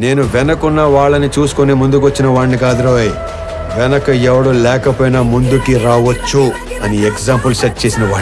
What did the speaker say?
నేను వెనకున్న వాళ్ళని చూసుకొని ముందుకొచ్చిన వాడిని కాదు రోయ్. వెనక ఎవడు లేకపోయినా ముందుకి రావచ్చు అని ఎగ్జాంపుల్ సెట్ చేసిన వాడిని